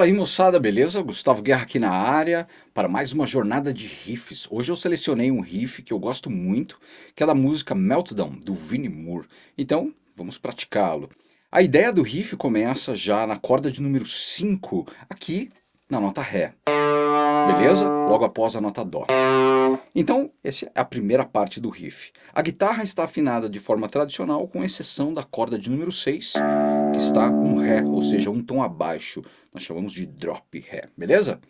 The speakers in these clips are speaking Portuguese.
Fala aí moçada, beleza? Gustavo Guerra aqui na área para mais uma jornada de riffs. Hoje eu selecionei um riff que eu gosto muito, que é da música Meltdown, do Vinnie Moore. Então, vamos praticá-lo. A ideia do riff começa já na corda de número 5, aqui na nota Ré. Beleza? Logo após a nota Dó. Então, essa é a primeira parte do riff. A guitarra está afinada de forma tradicional, com exceção da corda de número 6, que está um Ré, ou seja, um tom abaixo. Nós chamamos de drop Ré, beleza?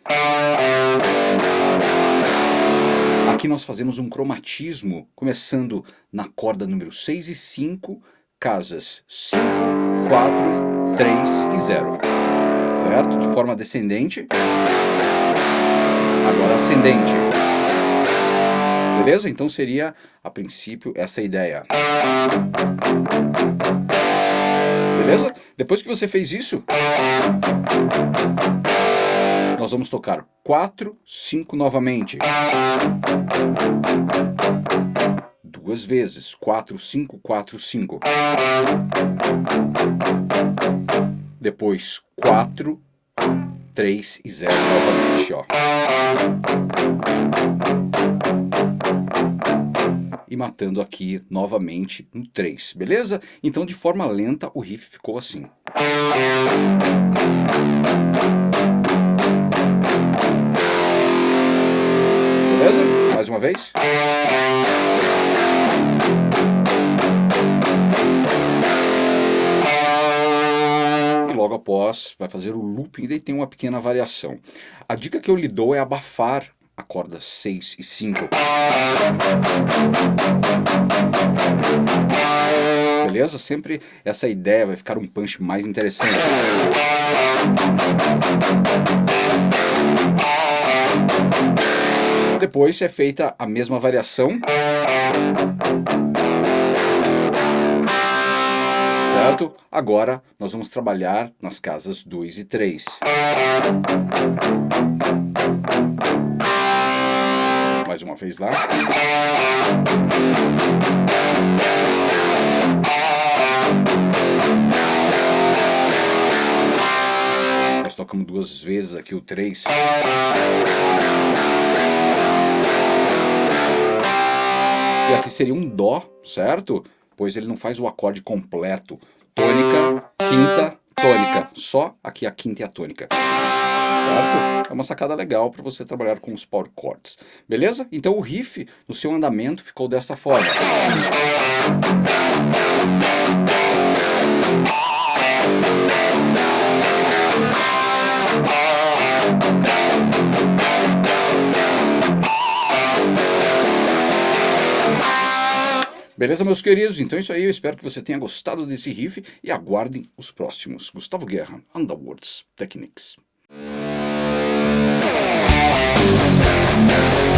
Aqui nós fazemos um cromatismo, começando na corda número 6 e 5, casas 5, 4, 3 e 0. Certo? De forma descendente. Agora ascendente. Beleza? Então seria, a princípio, essa ideia. Depois que você fez isso, nós vamos tocar 4, 5 novamente. Duas vezes. 4, 5, 4, 5. Depois 4, 3 e 0 novamente, ó e matando aqui novamente no 3, beleza? Então de forma lenta o riff ficou assim. Beleza? Mais uma vez. E logo após vai fazer o looping e daí tem uma pequena variação. A dica que eu lhe dou é abafar a corda 6 e 5. Beleza? Sempre essa ideia vai ficar um punch mais interessante. Depois é feita a mesma variação. Certo? Agora nós vamos trabalhar nas casas 2 e 3. Mais uma vez lá. Nós tocamos duas vezes aqui o 3. E aqui seria um Dó, certo? Pois ele não faz o acorde completo. Tônica, quinta, tônica. Só aqui a quinta e a tônica certo? É uma sacada legal para você trabalhar com os power chords, beleza? Então o riff no seu andamento ficou desta forma. Beleza, meus queridos? Então é isso aí, eu espero que você tenha gostado desse riff e aguardem os próximos. Gustavo Guerra, Underworlds Techniques. Thank you.